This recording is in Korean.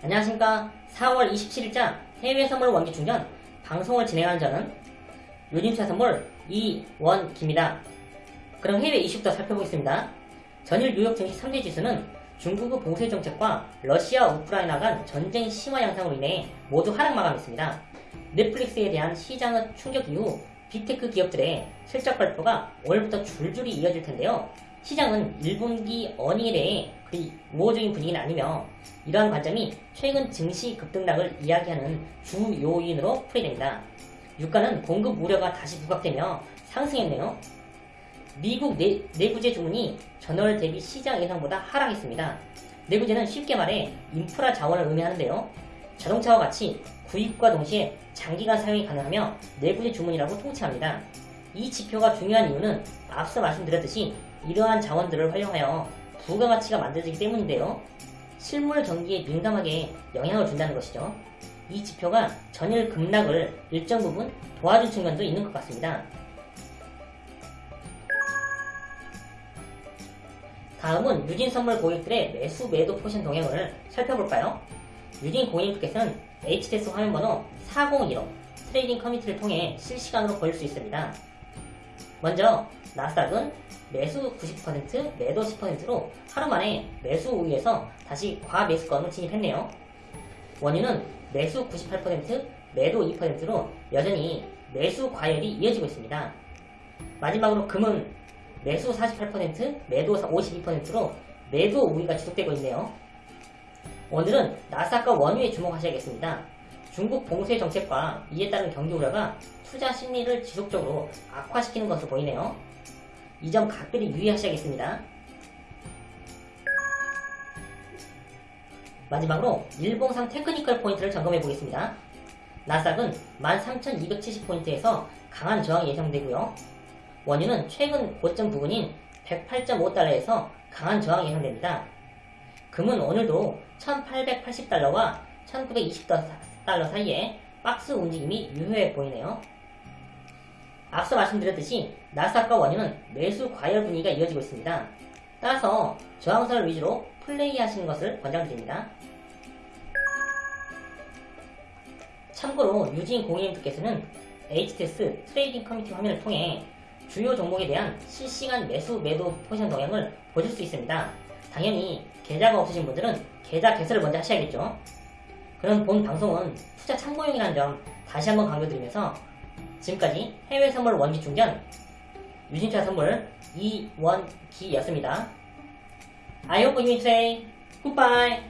안녕하십니까 4월 27일자 해외 선물 원기 충전 방송을 진행하는 저는 유진투자선물 이원기입니다. 그럼 해외 이슈부터 살펴보겠습니다. 전일 뉴욕 증시 3대 지수는 중국의 봉쇄 정책과 러시아 우크라이나 간 전쟁 심화 양상으로 인해 모두 하락 마감했습니다. 넷플릭스에 대한 시장의 충격 이후 빅테크 기업들의 실적 발표가 오늘부터 줄줄이 이어질 텐데요. 시장은 1분기 earning에 대해 그리 우호적인 분위기는 아니며 이러한 관점이 최근 증시 급등락을 이야기하는 주 요인으로 풀이됩니다. 유가는 공급 우려가 다시 부각되며 상승했네요. 미국 내, 내구재 주문이 전월 대비 시장 예상보다 하락했습니다. 내구재는 쉽게 말해 인프라 자원을 의미하는데요. 자동차와 같이 구입과 동시에 장기간 사용이 가능하며 내구재 주문이라고 통칭합니다. 이 지표가 중요한 이유는 앞서 말씀드렸듯이 이러한 자원들을 활용하여 부가가치가 만들어지기 때문인데요. 실물 경기에 민감하게 영향을 준다는 것이죠. 이 지표가 전일 급락을 일정 부분 도와준 측면도 있는 것 같습니다. 다음은 유진 선물 고객들의 매수 매도 포지션 동향을 살펴볼까요? 유진 고객님께서는 HTS 화면번호 4015 trading 커뮤니티를 통해 실시간으로 보실 수 있습니다. 먼저 나스닥은 매수 90% 매도 10%로 하루 만에 매수 우위에서 다시 과매수권을 진입했네요. 원유는 매수 98% 매도 2%로 여전히 매수 과열이 이어지고 있습니다. 마지막으로 금은 매수 48% 매도 52%로 매도 우위가 지속되고 있네요. 오늘은 나스닥과 원유에 주목하셔야겠습니다. 중국 봉쇄 정책과 이에 따른 경기 우려가 투자 심리를 지속적으로 악화시키는 것으로 보이네요. 이 점 각별히 유의하셔야겠습니다. 마지막으로 일봉상 technical 포인트를 점검해 보겠습니다. 나스닥은 13,270포인트에서 강한 저항이 예상되고요. 원유는 최근 고점 부근인 108.5달러에서 강한 저항이 예상됩니다. 금은 오늘도 1880달러와 1920달러 사이에 박스 움직임이 유효해 보이네요. 앞서 말씀드렸듯이 나스닥과 원유는 매수 과열 분위기가 이어지고 있습니다. 따라서 저항선을 위주로 플레이하시는 것을 권장드립니다. 참고로 유진 고객님께서는 HTS trading 커뮤니티 화면을 통해 주요 종목에 대한 실시간 매수 매도 포지션 동향을 보실 수 있습니다. 당연히 계좌가 없으신 분들은 계좌 개설을 먼저 하셔야겠죠. 그럼 본 방송은 투자 참고용이라는 점 다시 한번 강조드리면서 지금까지 해외 선물 원기 충전 유진차 선물 이원기였습니다. I hope you enjoy. Goodbye.